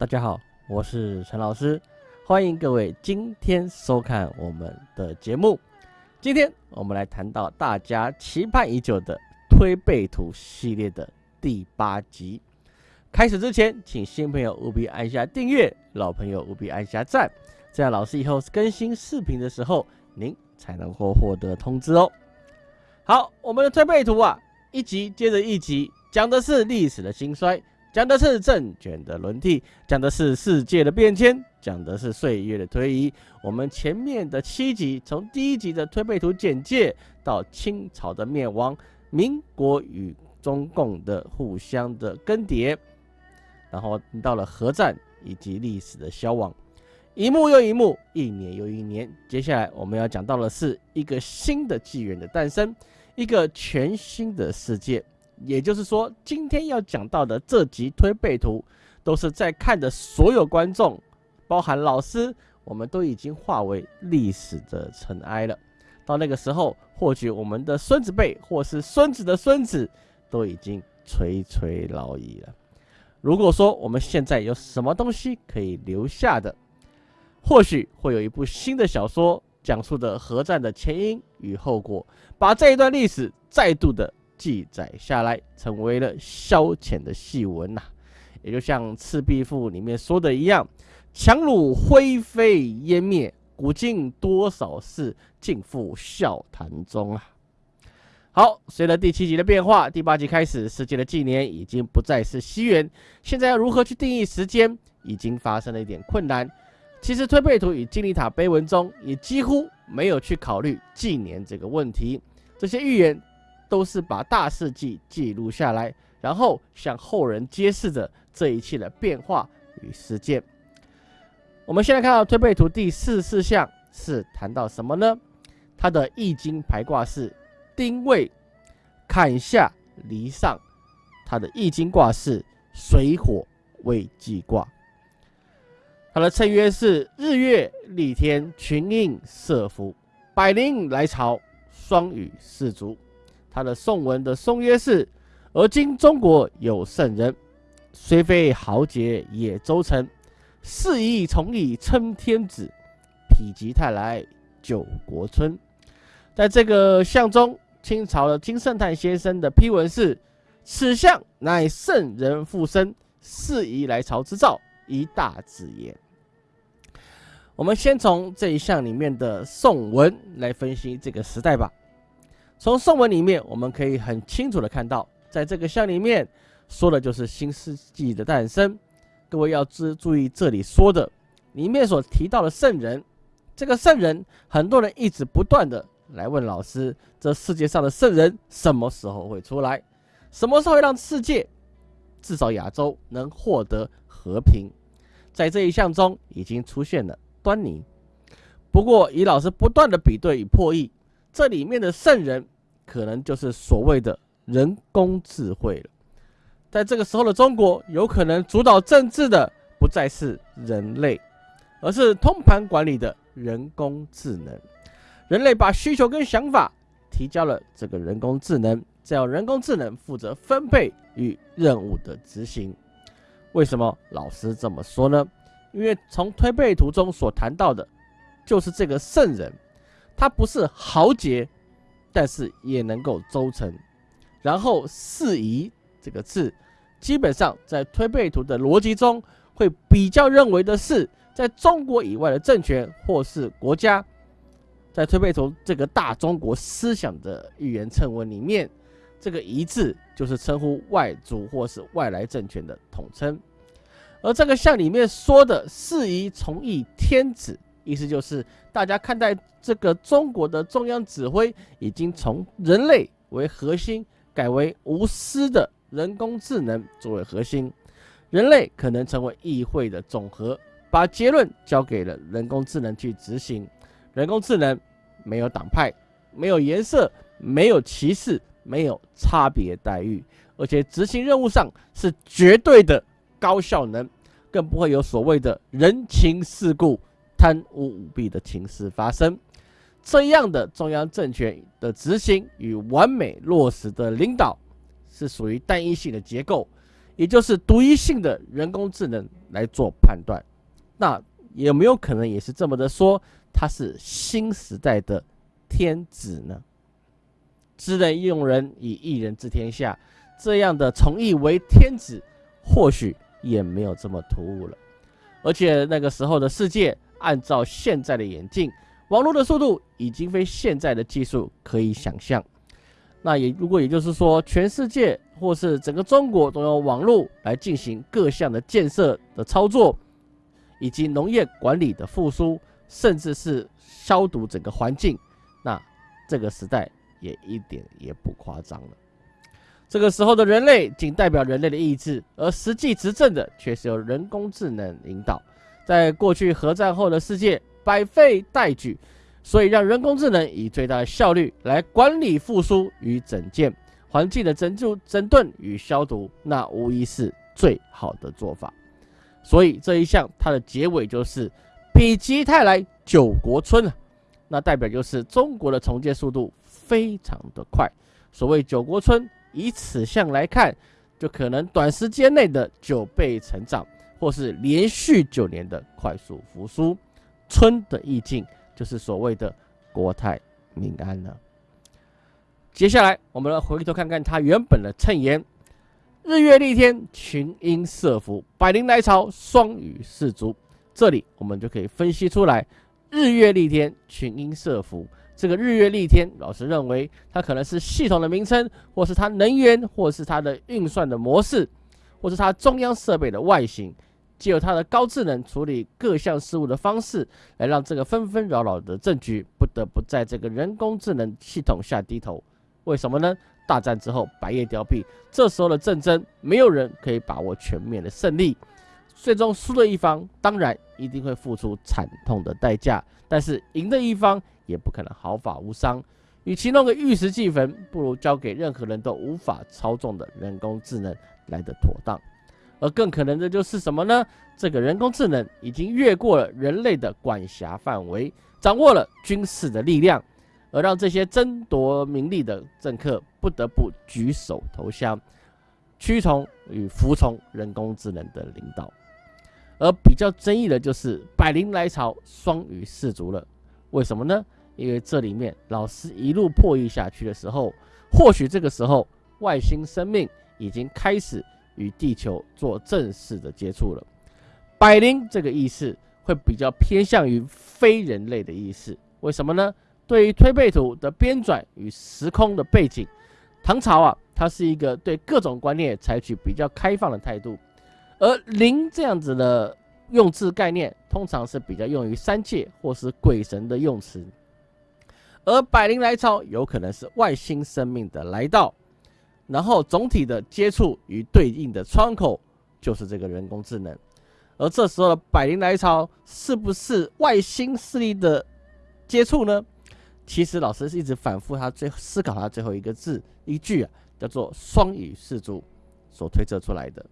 大家好，我是陈老师，欢迎各位今天收看我们的节目。今天我们来谈到大家期盼已久的推背图系列的第八集。开始之前，请新朋友务必按下订阅，老朋友务必按下赞，这样老师以后更新视频的时候，您才能够获得通知哦。好，我们的推背图啊，一集接着一集，讲的是历史的兴衰。讲的是政权的轮替，讲的是世界的变迁，讲的是岁月的推移。我们前面的七集，从第一集的推背图简介到清朝的灭亡，民国与中共的互相的更迭，然后到了核战以及历史的消亡，一幕又一幕，一年又一年。接下来我们要讲到的是一个新的纪元的诞生，一个全新的世界。也就是说，今天要讲到的这集推背图，都是在看的所有观众，包含老师，我们都已经化为历史的尘埃了。到那个时候，或许我们的孙子辈，或是孙子的孙子，都已经垂垂老矣了。如果说我们现在有什么东西可以留下的，或许会有一部新的小说，讲述的核战的前因与后果，把这一段历史再度的。记载下来，成为了消遣的戏文呐。也就像《赤壁赋》里面说的一样：“强弩灰飞烟灭，古今多少事，尽付笑谈中啊。”好，随着第七集的变化，第八集开始，世界的纪年已经不再是西元。现在要如何去定义时间，已经发生了一点困难。其实推背图与金字塔碑文中也几乎没有去考虑纪年这个问题。这些预言。都是把大事记记录下来，然后向后人揭示着这一切的变化与事件。我们现在看到推背图第四四项是谈到什么呢？它的易经排卦是丁未，坎下离上。它的易经卦是水火未济卦。它的称曰是日月立天，群英设伏，百灵来朝，双羽四足。他的宋文的宋曰是，而今中国有圣人，虽非豪杰也周成，四夷从以称天子，否极泰来救国春。在这个相中，清朝的金圣叹先生的批文是：此相乃圣人复生，四夷来朝之兆，一大子也。我们先从这一项里面的宋文来分析这个时代吧。从宋文里面，我们可以很清楚的看到，在这个像里面说的就是新世纪的诞生。各位要注注意这里说的里面所提到的圣人，这个圣人，很多人一直不断的来问老师：这世界上的圣人什么时候会出来？什么时候会让世界，至少亚洲能获得和平？在这一项中已经出现了端倪。不过以老师不断的比对与破译。这里面的圣人，可能就是所谓的人工智慧了。在这个时候的中国，有可能主导政治的不再是人类，而是通盘管理的人工智能。人类把需求跟想法提交了这个人工智能，再由人工智能负责分配与任务的执行。为什么老师这么说呢？因为从推背图中所谈到的，就是这个圣人。他不是豪杰，但是也能够周成。然后“四夷”这个字，基本上在推背图的逻辑中，会比较认为的是，在中国以外的政权或是国家，在推背图这个大中国思想的预言称文里面，这个“夷”字就是称呼外族或是外来政权的统称。而这个像里面说的“四夷从一天子”。意思就是，大家看待这个中国的中央指挥已经从人类为核心，改为无私的人工智能作为核心，人类可能成为议会的总和，把结论交给了人工智能去执行。人工智能没有党派，没有颜色，没有歧视，没有差别待遇，而且执行任务上是绝对的高效能，更不会有所谓的人情世故。贪污舞弊的情势发生，这样的中央政权的执行与完美落实的领导，是属于单一性的结构，也就是独一性的人工智能来做判断。那有没有可能也是这么的说，它是新时代的天子呢？知人用人，以一人治天下，这样的从义为天子，或许也没有这么突兀了。而且那个时候的世界，按照现在的眼镜，网络的速度已经非现在的技术可以想象。那也如果也就是说，全世界或是整个中国都用网络来进行各项的建设的操作，以及农业管理的复苏，甚至是消毒整个环境，那这个时代。也一点也不夸张了。这个时候的人类仅代表人类的意志，而实际执政的却是由人工智能引导。在过去核战后的世界，百废待举，所以让人工智能以最大的效率来管理复苏与整建环境的整住整顿与消毒，那无疑是最好的做法。所以这一项它的结尾就是否极泰来九国春啊，那代表就是中国的重建速度。非常的快，所谓九国春，以此项来看，就可能短时间内的九倍成长，或是连续九年的快速复苏。春的意境就是所谓的国泰民安了。接下来，我们来回头看看它原本的衬言：日月丽天，群英设伏，百灵来朝，双羽四足。这里我们就可以分析出来，日月丽天，群英设伏。这个日月丽天，老师认为它可能是系统的名称，或是它能源，或是它的运算的模式，或是它中央设备的外形，借由它的高智能处理各项事务的方式，来让这个纷纷扰扰的政局不得不在这个人工智能系统下低头。为什么呢？大战之后，百业凋敝，这时候的战争，没有人可以把握全面的胜利，最终输的一方当然一定会付出惨痛的代价，但是赢的一方。也不可能毫发无伤。与其弄个玉石俱焚，不如交给任何人都无法操纵的人工智能来的妥当。而更可能的就是什么呢？这个人工智能已经越过了人类的管辖范围，掌握了军事的力量，而让这些争夺名利的政客不得不举手投降，屈从与服从人工智能的领导。而比较争议的就是百灵来朝，双语氏族了。为什么呢？因为这里面老师一路破译下去的时候，或许这个时候外星生命已经开始与地球做正式的接触了。百灵这个意思会比较偏向于非人类的意思。为什么呢？对于推背图的编纂与时空的背景，唐朝啊，它是一个对各种观念采取比较开放的态度，而灵这样子的用字概念，通常是比较用于三界或是鬼神的用词。而百灵来朝有可能是外星生命的来到，然后总体的接触与对应的窗口就是这个人工智能。而这时候的百灵来朝是不是外星势力的接触呢？其实老师是一直反复他最思考他最后一个字一句啊，叫做双语氏族所推测出来的。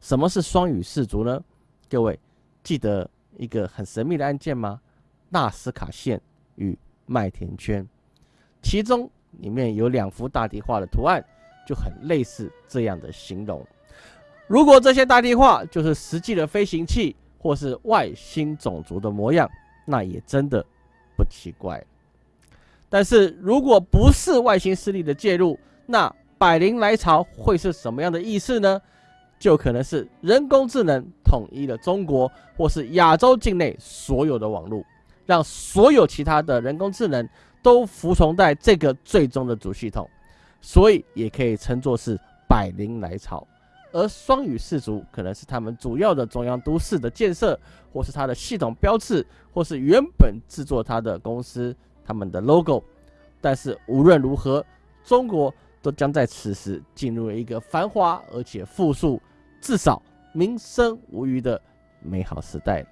什么是双语氏族呢？各位记得一个很神秘的案件吗？纳斯卡线与。麦田圈，其中里面有两幅大地画的图案，就很类似这样的形容。如果这些大地画就是实际的飞行器或是外星种族的模样，那也真的不奇怪。但是如果不是外星势力的介入，那百灵来朝会是什么样的意思呢？就可能是人工智能统一了中国或是亚洲境内所有的网络。让所有其他的人工智能都服从在这个最终的主系统，所以也可以称作是百灵来朝。而双语氏族可能是他们主要的中央都市的建设，或是它的系统标志，或是原本制作它的公司他们的 logo。但是无论如何，中国都将在此时进入了一个繁华而且富庶，至少民生无虞的美好时代。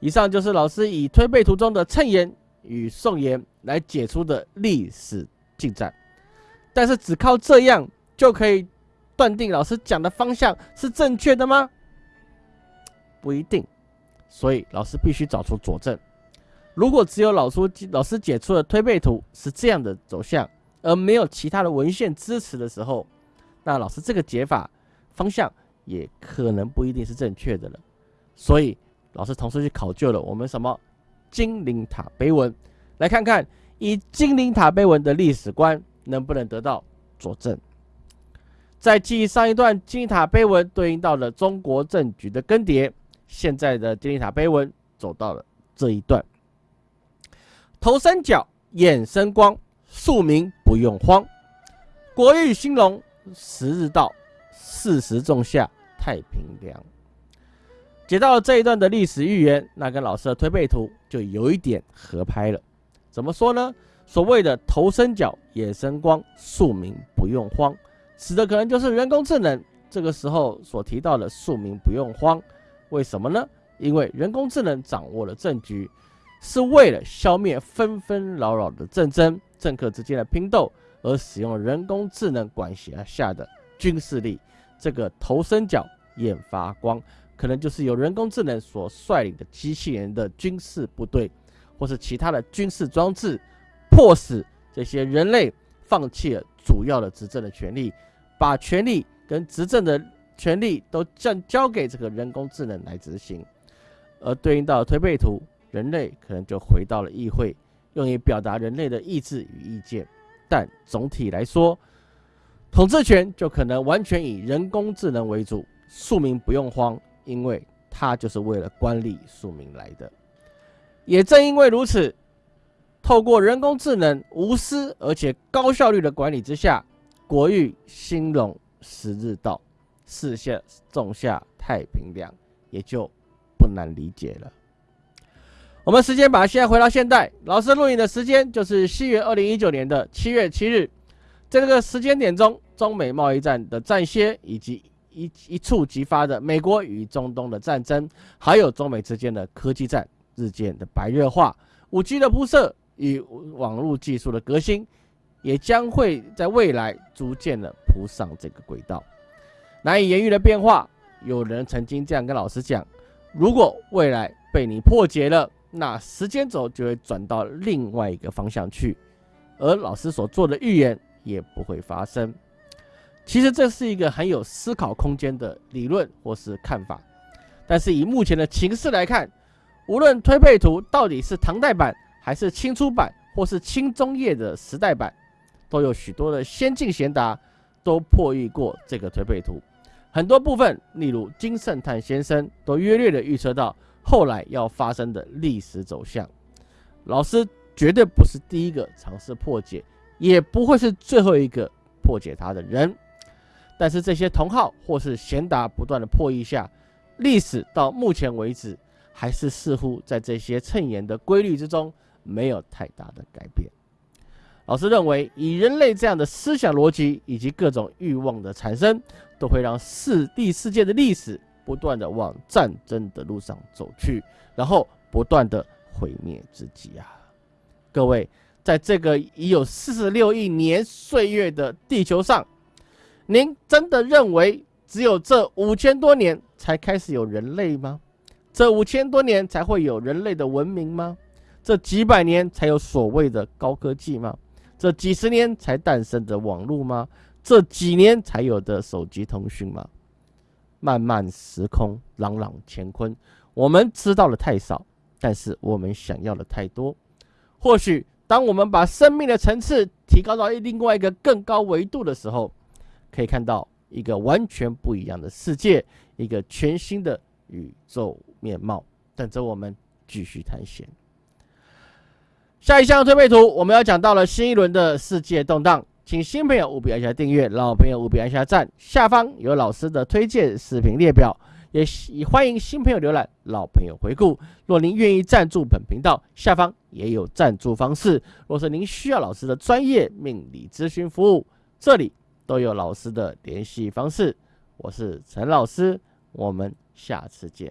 以上就是老师以推背图中的谶言与颂言来解出的历史进展，但是只靠这样就可以断定老师讲的方向是正确的吗？不一定，所以老师必须找出佐证。如果只有老师老师解出的推背图是这样的走向，而没有其他的文献支持的时候，那老师这个解法方向也可能不一定是正确的了。所以老师同时去考究了我们什么金陵塔碑文，来看看以金陵塔碑文的历史观能不能得到佐证。在继上一段金字塔碑文对应到了中国政局的更迭，现在的金字塔碑文走到了这一段。头三角眼生光，庶民不用慌。国运兴隆，时日到，四时仲夏，太平凉。解到了这一段的历史预言，那跟老师的推背图就有一点合拍了。怎么说呢？所谓的头生角，眼生光，庶民不用慌。指的可能就是人工智能，这个时候所提到的庶民不用慌，为什么呢？因为人工智能掌握了政局，是为了消灭纷纷扰扰的战争、政客之间的拼斗而使用人工智能管辖下的军事力。这个头伸角眼发光，可能就是由人工智能所率领的机器人的军事部队，或是其他的军事装置，迫使这些人类放弃了。主要的执政的权利，把权力跟执政的权利都交交给这个人工智能来执行，而对应到推背图，人类可能就回到了议会，用以表达人类的意志与意见。但总体来说，统治权就可能完全以人工智能为主，庶民不用慌，因为它就是为了管理庶民来的。也正因为如此。透过人工智能无私而且高效率的管理之下，国运兴隆，时日到，四下仲夏，太平凉，也就不难理解了。我们时间把现在回到现代，老师录影的时间就是西元二零一九年的七月七日，在这个时间点中，中美贸易战的战歇，以及一一触即发的美国与中东的战争，还有中美之间的科技战日渐的白热化，五 G 的铺设。与网络技术的革新，也将会在未来逐渐的铺上这个轨道。难以言喻的变化，有人曾经这样跟老师讲：如果未来被你破解了，那时间轴就会转到另外一个方向去，而老师所做的预言也不会发生。其实这是一个很有思考空间的理论或是看法，但是以目前的情势来看，无论推背图到底是唐代版。还是清初版或是清中叶的时代版，都有许多的先进贤达都破译过这个推背图。很多部分，例如金圣叹先生，都约略的预测到后来要发生的历史走向。老师绝对不是第一个尝试破解，也不会是最后一个破解它的人。但是这些同号或是贤达不断的破译下，历史到目前为止，还是似乎在这些称言的规律之中。没有太大的改变。老师认为，以人类这样的思想逻辑以及各种欲望的产生，都会让世第世界的历史不断的往战争的路上走去，然后不断的毁灭自己啊！各位，在这个已有四十六亿年岁月的地球上，您真的认为只有这五千多年才开始有人类吗？这五千多年才会有人类的文明吗？这几百年才有所谓的高科技吗？这几十年才诞生的网络吗？这几年才有的手机通讯吗？漫漫时空，朗朗乾坤，我们知道的太少，但是我们想要的太多。或许，当我们把生命的层次提高到另外一个更高维度的时候，可以看到一个完全不一样的世界，一个全新的宇宙面貌，等着我们继续探险。下一项推背图，我们要讲到了新一轮的世界动荡，请新朋友务必按下订阅，老朋友务必按下赞。下方有老师的推荐视频列表，也欢迎新朋友浏览，老朋友回顾。若您愿意赞助本频道，下方也有赞助方式。若是您需要老师的专业命理咨询服务，这里都有老师的联系方式。我是陈老师，我们下次见。